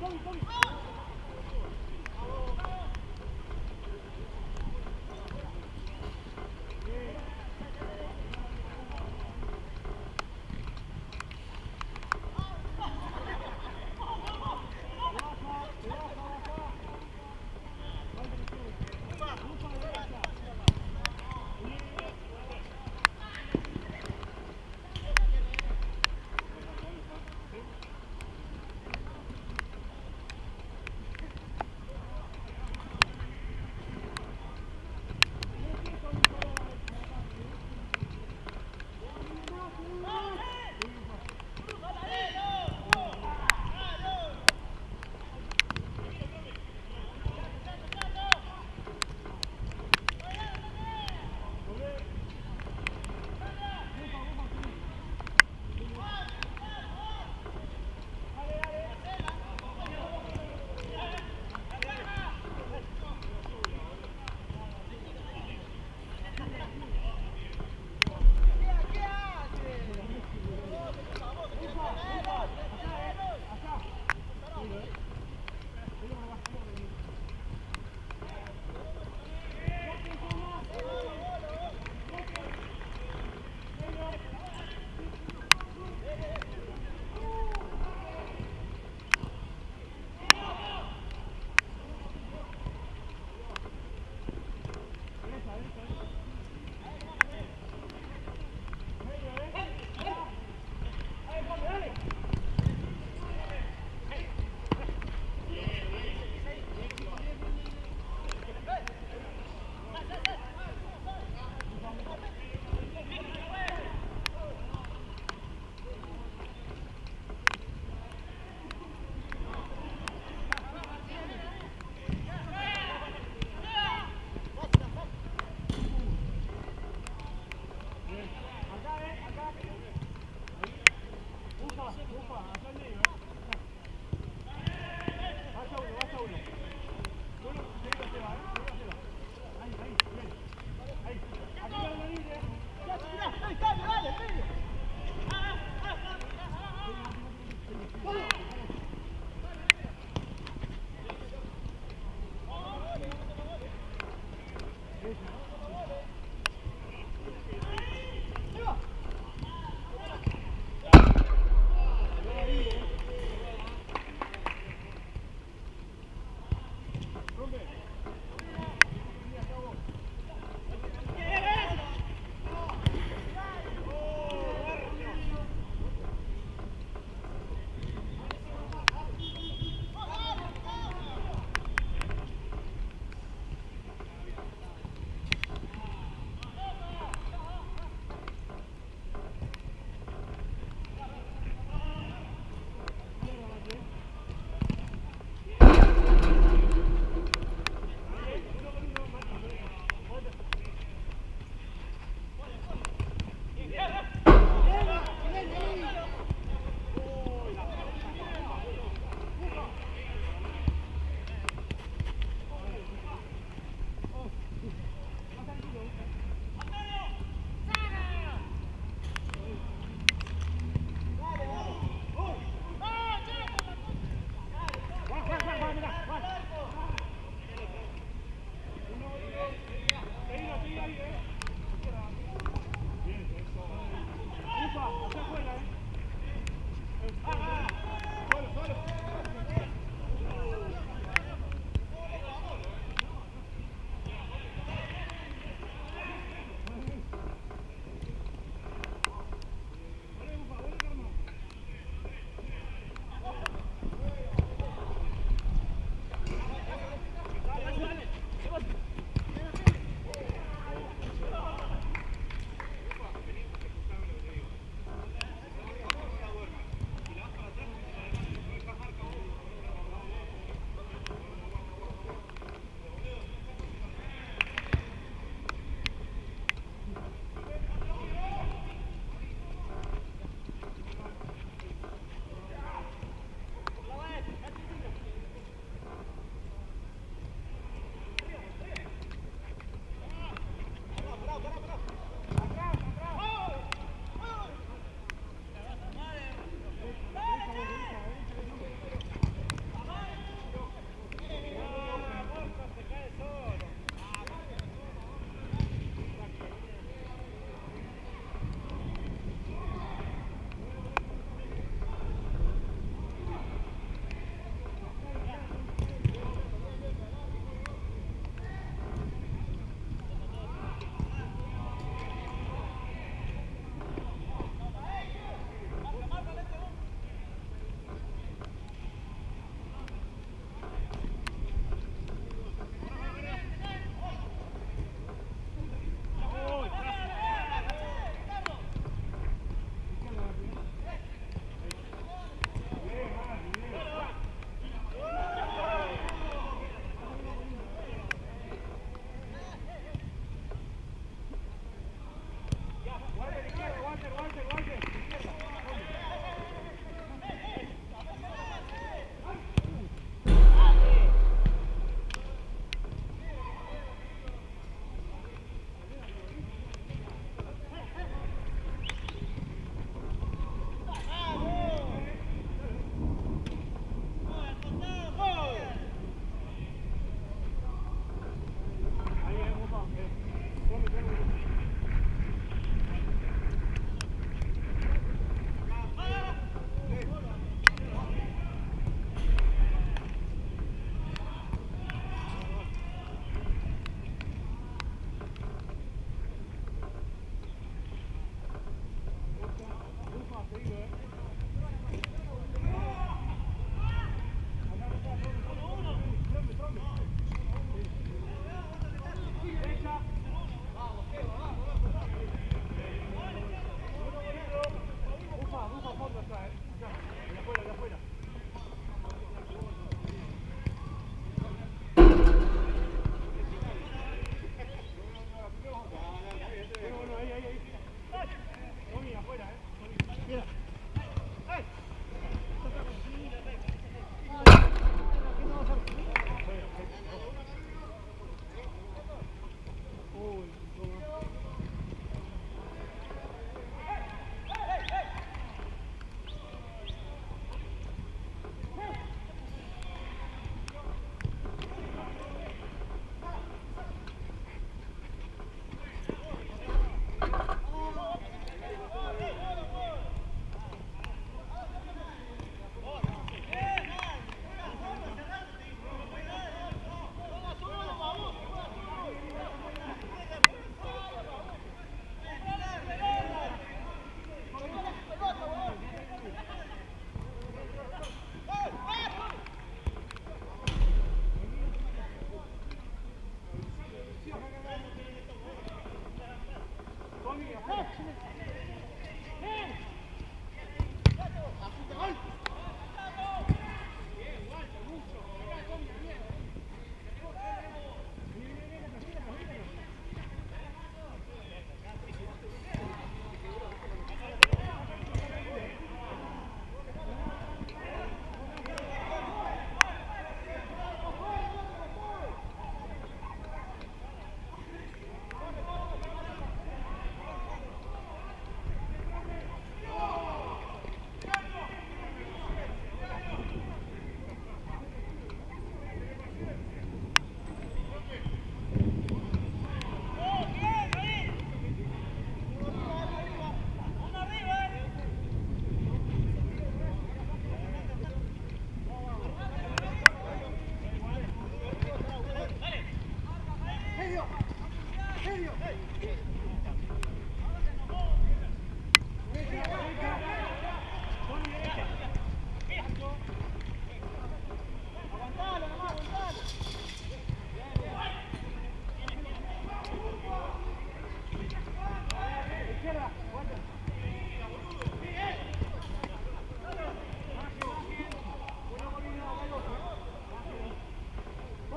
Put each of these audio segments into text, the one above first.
Come, come.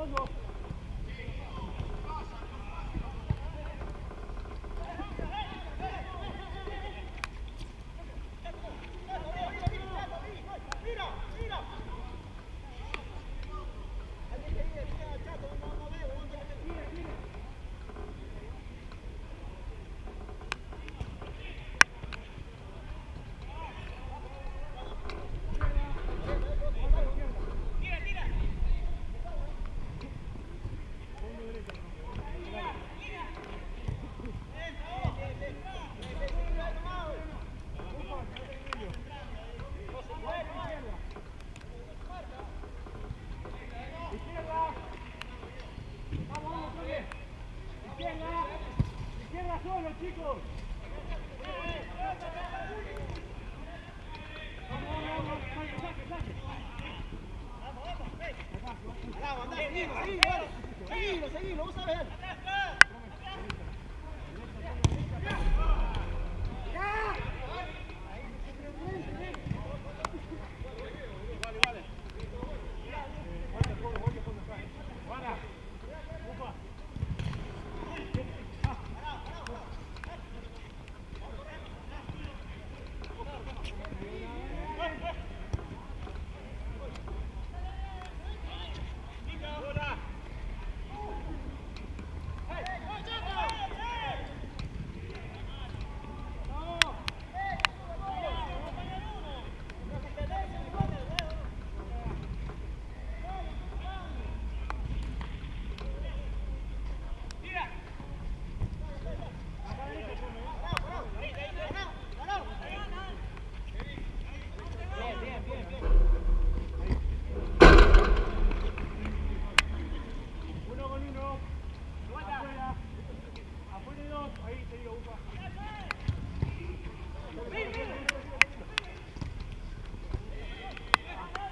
Gracias.